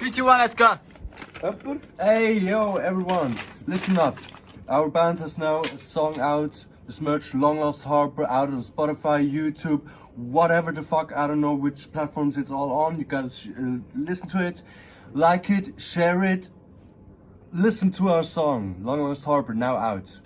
3, let's go! Hey, yo, everyone, listen up. Our band has now a song out. This merged Long Lost Harper out on Spotify, YouTube, whatever the fuck. I don't know which platforms it's all on. You guys, uh, listen to it, like it, share it. Listen to our song, Long Lost Harper, now out.